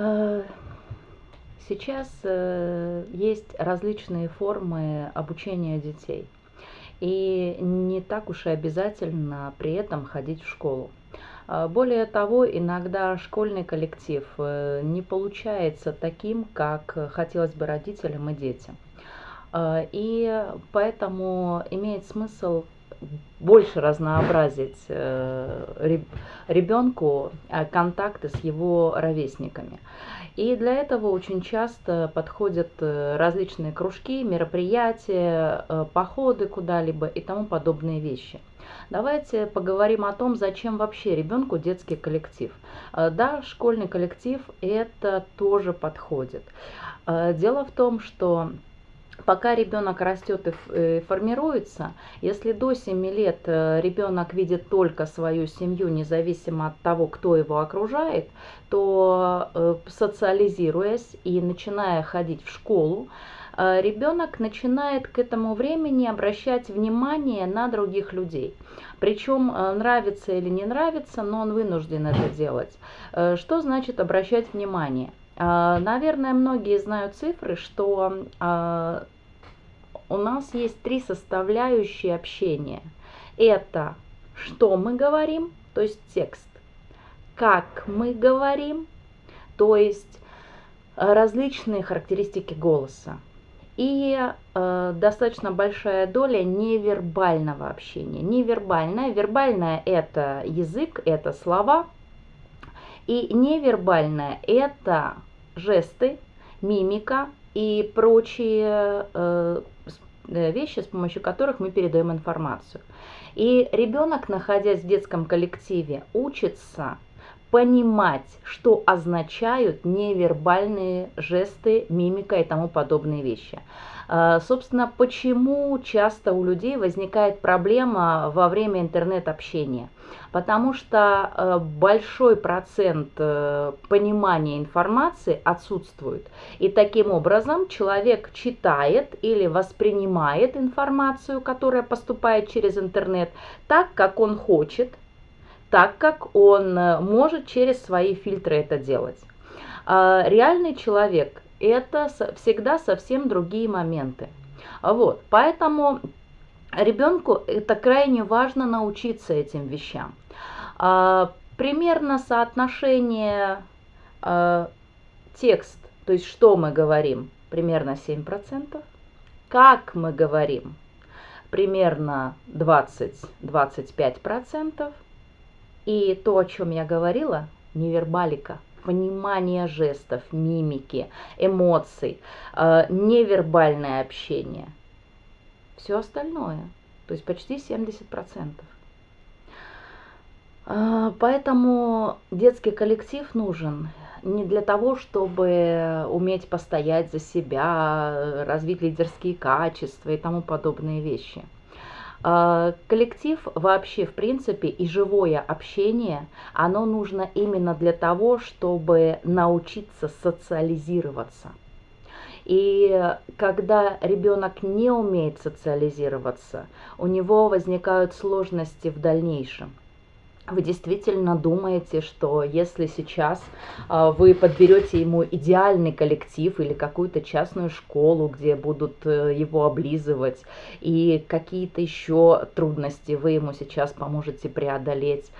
Э, сейчас э, есть различные формы обучения детей. И не так уж и обязательно при этом ходить в школу. Э, более того, иногда школьный коллектив не получается таким, как хотелось бы родителям и детям. И поэтому имеет смысл больше разнообразить э, ребенку э, контакты с его ровесниками. И для этого очень часто подходят э, различные кружки, мероприятия, походы куда-либо и тому подобные вещи. Давайте поговорим о том, зачем вообще ребенку детский коллектив. Да, школьный коллектив это тоже подходит. Дело в том, что пока ребенок растет и э, формируется, если до 7 лет э, ребенок видит только свою семью, независимо от того, кто его окружает, то э, социализируясь и начиная ходить в школу, ребенок начинает к этому времени обращать внимание на других людей. Причем нравится или не нравится, но он вынужден это делать. Что значит обращать внимание? Наверное, многие знают цифры, что у нас есть три составляющие общения. Это что мы говорим, то есть текст, как мы говорим, то есть э, различные характеристики голоса. И э, достаточно большая доля невербального общения. Невербальное, вербальное это язык, это слова. И невербальное это жесты, мимика и прочие э, Э, вещи, с помощью которых мы передаем информацию. И ребенок, находясь в детском коллективе, учится понимать, что означают невербальные жесты, мимика и тому подобные вещи. А, собственно, почему часто у людей возникает проблема во время интернет-общения? Потому что э, большой процент э, понимания информации отсутствует. И таким образом человек читает или воспринимает информацию, которая поступает через интернет, так, как он хочет, так, как он э, может через свои фильтры это делать. А, реальный человек это всегда совсем другие моменты. Вот, поэтому ребенку это крайне важно научиться этим вещам. А, примерно соотношение а, текст, то есть что мы говорим, примерно 7%. Как мы говорим, примерно 20-25%. И то, о чем я говорила, невербалика – понимание жестов, мимики, эмоций, э, невербальное общение. Все остальное, то есть почти 70%. Э, поэтому детский коллектив нужен не для того, чтобы уметь постоять за себя, развить лидерские качества и тому подобные вещи – а, коллектив вообще, в принципе, и живое общение, оно нужно именно для того, чтобы научиться социализироваться. И когда ребенок не умеет социализироваться, у него возникают сложности в дальнейшем вы действительно думаете, что если сейчас э, вы подберете ему идеальный коллектив или какую-то частную школу, где будут э, его облизывать, и какие-то еще трудности вы ему сейчас поможете преодолеть,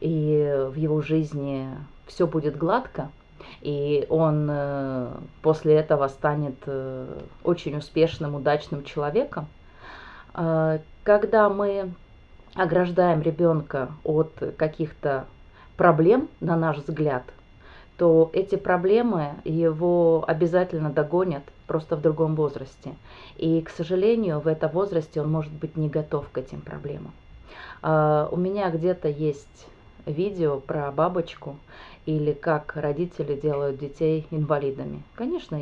и в его жизни все будет гладко, и он э, после этого станет э, очень успешным, удачным человеком, э, когда мы ограждаем ребенка от каких-то проблем, на наш взгляд, то эти проблемы его обязательно догонят просто в другом возрасте. И, к сожалению, в этом возрасте он может быть не готов к этим проблемам. А, у меня где-то есть видео про бабочку или как родители делают детей инвалидами. Конечно,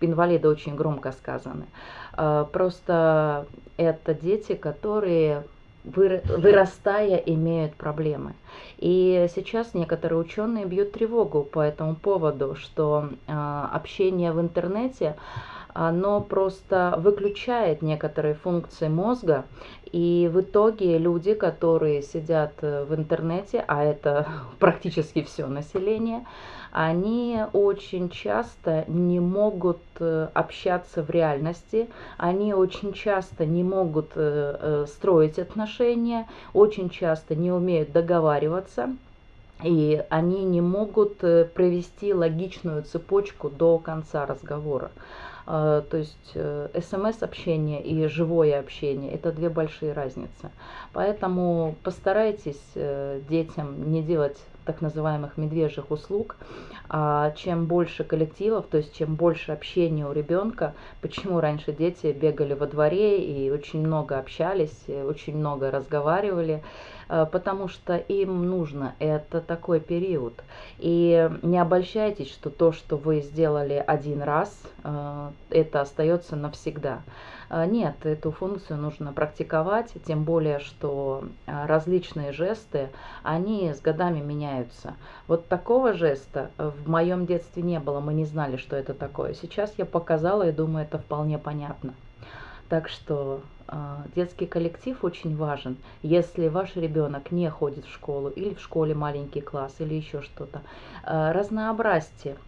инвалиды очень громко сказаны. А, просто это дети, которые вырастая, имеют проблемы. И сейчас некоторые ученые бьют тревогу по этому поводу, что э, общение в интернете, оно просто выключает некоторые функции мозга, и в итоге люди, которые сидят э, в интернете, а это практически все население, они очень часто не могут э, общаться в реальности, они очень часто не могут э, строить отношения, очень часто не умеют договариваться и они не могут э, провести логичную цепочку до конца разговора. А, то есть э, смс-общение и живое общение – это две большие разницы. Поэтому постарайтесь э, детям не делать так называемых медвежьих услуг, а чем больше коллективов, то есть чем больше общения у ребенка, почему раньше дети бегали во дворе и очень много общались, очень много разговаривали, Э, потому что им нужно, это такой период. И не обольщайтесь, что то, что вы сделали один раз, э, это остается навсегда. Э, нет, эту функцию нужно практиковать, тем более, что различные жесты, они с годами меняются. Вот такого жеста в моем детстве не было, мы не знали, что это такое. Сейчас я показала и думаю, это вполне понятно. Так что э, детский коллектив очень важен. Если ваш ребенок не ходит в школу или в школе маленький класс или еще что-то, э, разнообразьте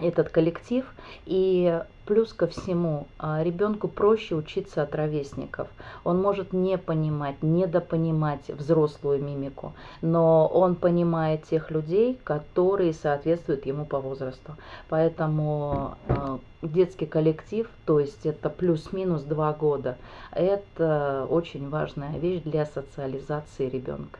этот коллектив. И плюс ко всему, а, ребенку проще учиться от ровесников. Он может не понимать, недопонимать взрослую мимику, но он понимает тех людей, которые соответствуют ему по возрасту. Поэтому а, детский коллектив, то есть это плюс-минус два года, это очень важная вещь для социализации ребенка.